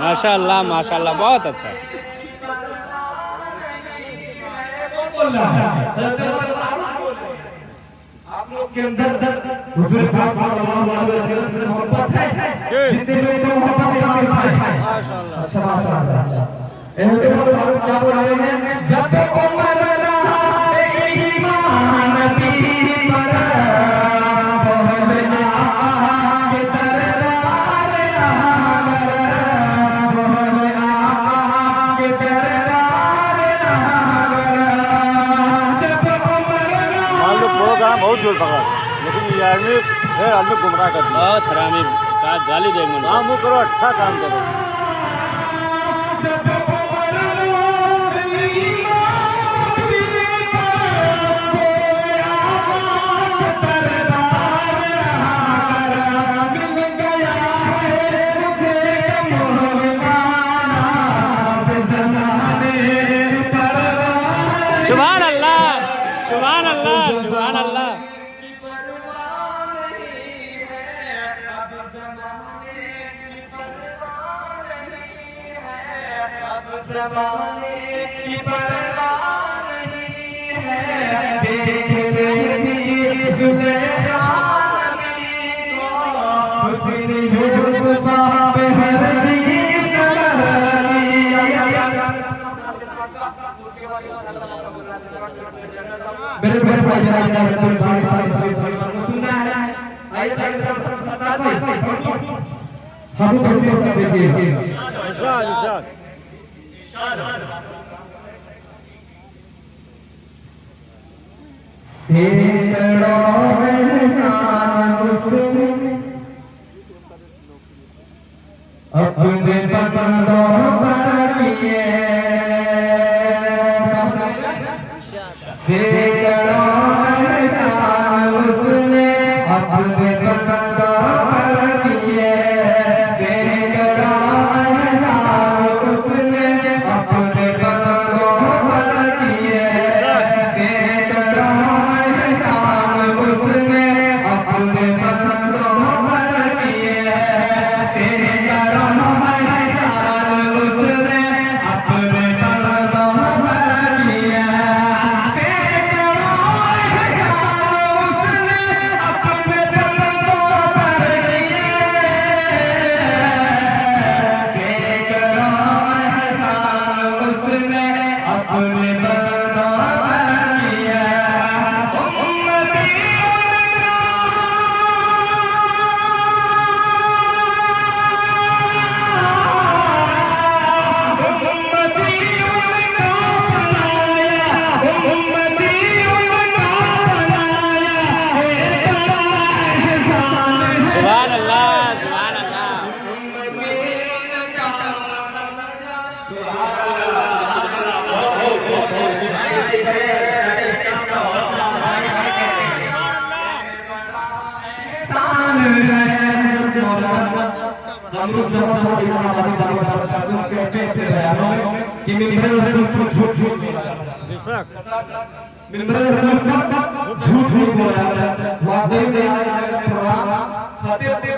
ماشاء اللہ ماشاء اللہ بہت اچھا آپ لوگ کے اندر حضور پاک صلی اللہ علیہ وسلم سے محبت ہے۔ جتنے لوگ کو محبت ہے آپ اٹھائیں اچھا ماشاء اللہ ہوتے بہت معلوم کیا بول رہے ہیں جب عمر پکڑا لیکن یہ آدمی ہے آدمی گمراہ کر دیا۔ بہت حرامی گالی دے گا کام وہ کرو اچھا کام کرو۔ زمانے کی پرواہ نہیں ہے دیکھ میری زلیخا کو حسن یوسف پہ ہر چیز میرے بہن بھائی جناب جناب رسول بھائی ساری شریف کو سننا ہے آئیے چاہیے سب سب ستا ہم کو سے سب دیکھیے ارشاد ارشاد سینکڑوں احسان اس اپنے بندوں پر کیے سینکڑوں ہم اس جگہ سے اللہ علیہ وسلم کے کہتے بیانوں میں کہ ممبر رسول کو جھوٹ نہیں بولا ممبر رسول کو جھوٹ نہیں بولا واقعی میں آج کا پروگرام خطیب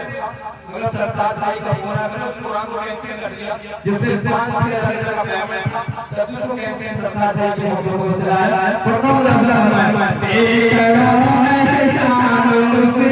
اگر سرکار بھائی کا بولا اگر اس پروگرام کو کیسے کر دیا جس سے پانچ چھ ہزار کا پیمنٹ تھا تب اس کو کیسے سرکار بھائی کے موقع کو اسرائیل تو کم نظر ہمارے سیکڑوں احسان اس نے اپنے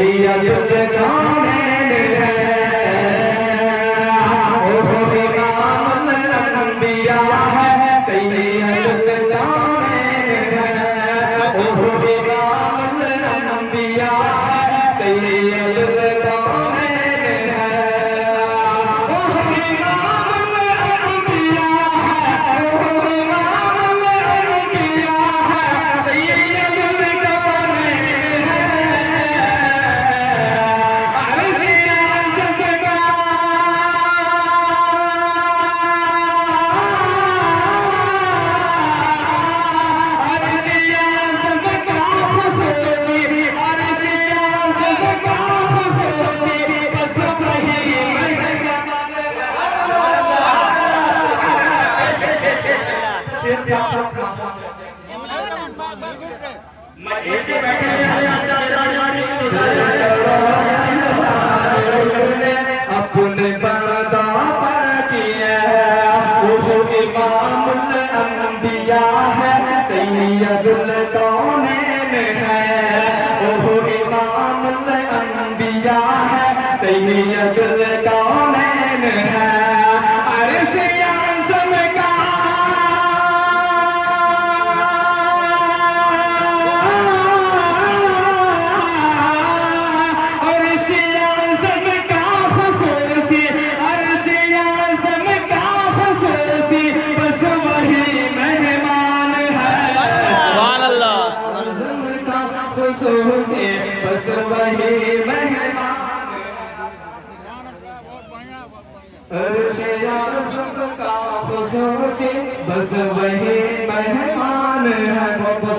شریعت دکھا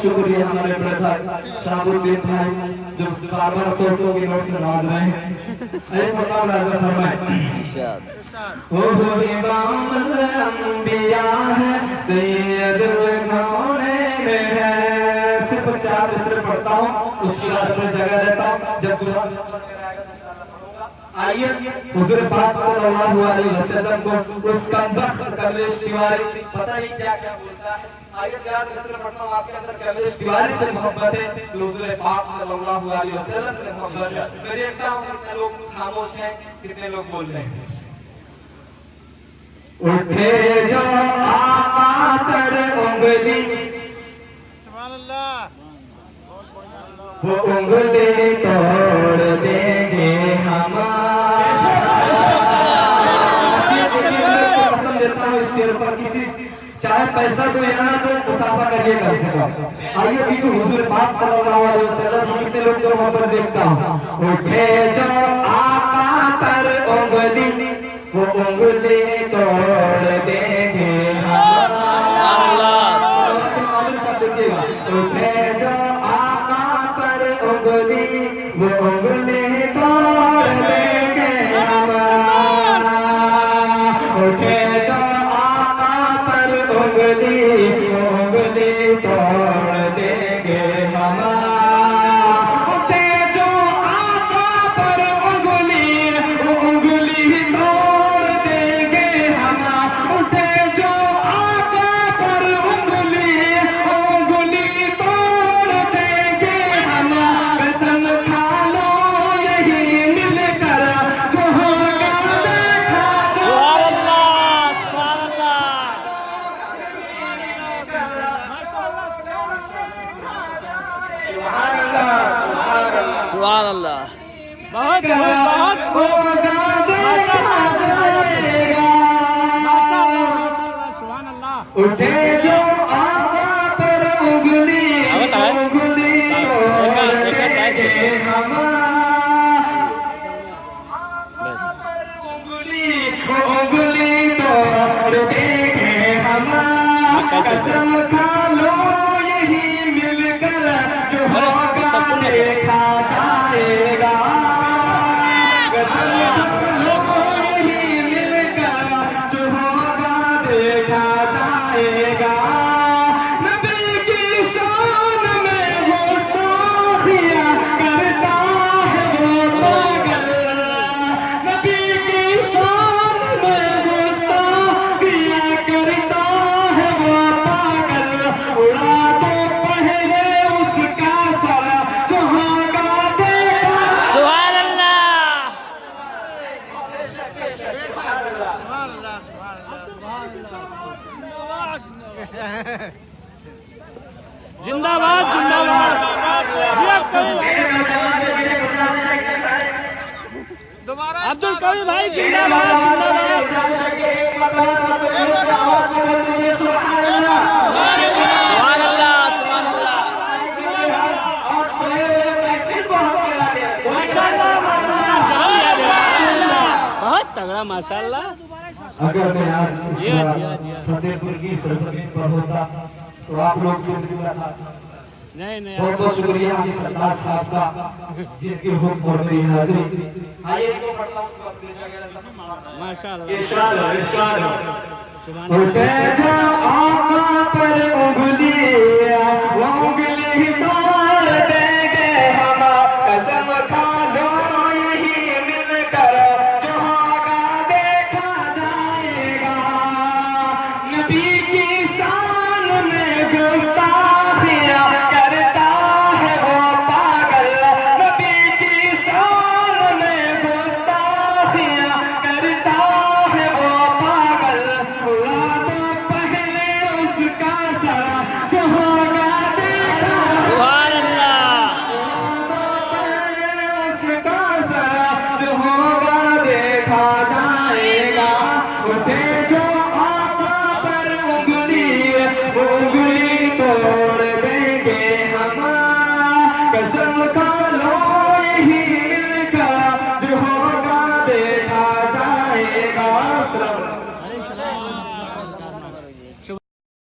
شکریہ ہمارے بردر شاہ الدین بھائی جو بار بار سو نوٹ سے ناز رہے ہیں۔ اے مولا ناظر فرمائے۔ وہ امام الانبیاء ہے سید النورین ہے۔ صرف چار مصرے پڑھتا ہوں اس کے بعد میں جگہ رہتا ہوں۔ جب تمہارا آئیت حضور پاک صلی اللہ علیہ وسلم کو اس کمبخت کملیش دیواری پتہ ہی کیا کیا بولتا ہے؟ آئیت آئیے چار مصر پڑھنا آپ کے اندر کملیش دیواری سے محبت ہے تو حضور پاک صلی اللہ علیہ وسلم سے محبت ہے۔ میں دیکھتا ہوں کہ لوگ خاموش ہیں کتنے لوگ بول رہے ہیں؟ اٹھے جو آقا تر انگلی۔ سبحان اللہ۔ وہ انگلی توڑ دے۔ چاہے پیسہ دو یا نہ دو مسافہ کریے کم سے کم آئیے بھی تو حضور پاک صلی اللہ علیہ وسلم سے کتنے لوگ تو وہاں پر دیکھتا ہوں۔ اٹھے جو آقا پر انگلی، وہ انگلی توڑ دیں گے۔ سبحان اللہ بہت بہت سبحان اللہ۔ عبد القوی بھائی زندہ جی، بہت تگڑا ماشاء اللہ اگر میں جی، آج فتح پور کی سرزمین پر ہوتا تو آپ لوگ سے ملا تھا بہت بہت شکریہ ہمیں سردار صاحب کا جن کے حکم اور میری حاضری۔ آئیے کو پڑھنا اس کو اپنے جگہ ماشاءاللہ۔ اشارہ اشارہ اٹھے جا آقا پر انگلی انگلی